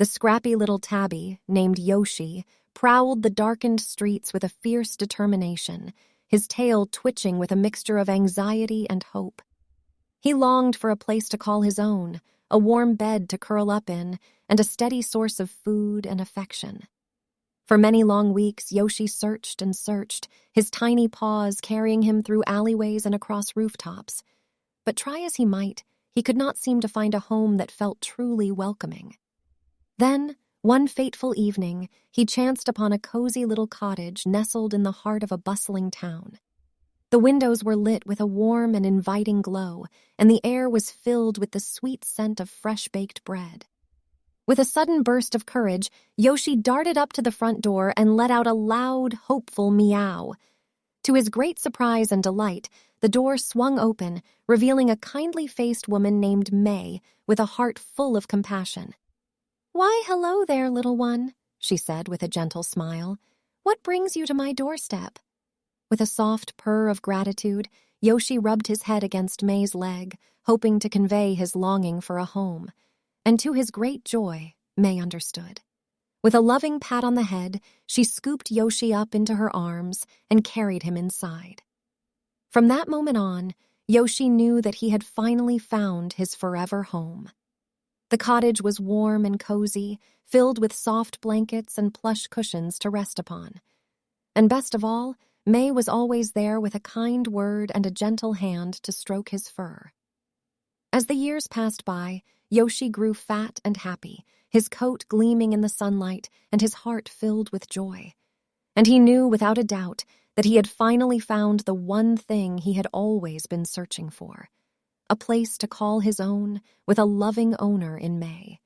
The scrappy little tabby, named Yoshi, prowled the darkened streets with a fierce determination, his tail twitching with a mixture of anxiety and hope. He longed for a place to call his own, a warm bed to curl up in, and a steady source of food and affection. For many long weeks, Yoshi searched and searched, his tiny paws carrying him through alleyways and across rooftops. But try as he might, he could not seem to find a home that felt truly welcoming. Then, one fateful evening, he chanced upon a cozy little cottage nestled in the heart of a bustling town. The windows were lit with a warm and inviting glow, and the air was filled with the sweet scent of fresh baked bread. With a sudden burst of courage, Yoshi darted up to the front door and let out a loud, hopeful meow. To his great surprise and delight, the door swung open, revealing a kindly faced woman named May with a heart full of compassion. Why, hello there, little one, she said with a gentle smile. What brings you to my doorstep? With a soft purr of gratitude, Yoshi rubbed his head against May's leg, hoping to convey his longing for a home. And to his great joy, May understood. With a loving pat on the head, she scooped Yoshi up into her arms and carried him inside. From that moment on, Yoshi knew that he had finally found his forever home. The cottage was warm and cozy, filled with soft blankets and plush cushions to rest upon. And best of all, May was always there with a kind word and a gentle hand to stroke his fur. As the years passed by, Yoshi grew fat and happy, his coat gleaming in the sunlight and his heart filled with joy. And he knew without a doubt that he had finally found the one thing he had always been searching for a place to call his own with a loving owner in May.